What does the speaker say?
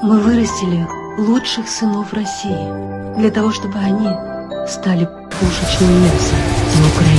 Мы вырастили лучших сынов России для того, чтобы они стали пушечным мясом на Украине.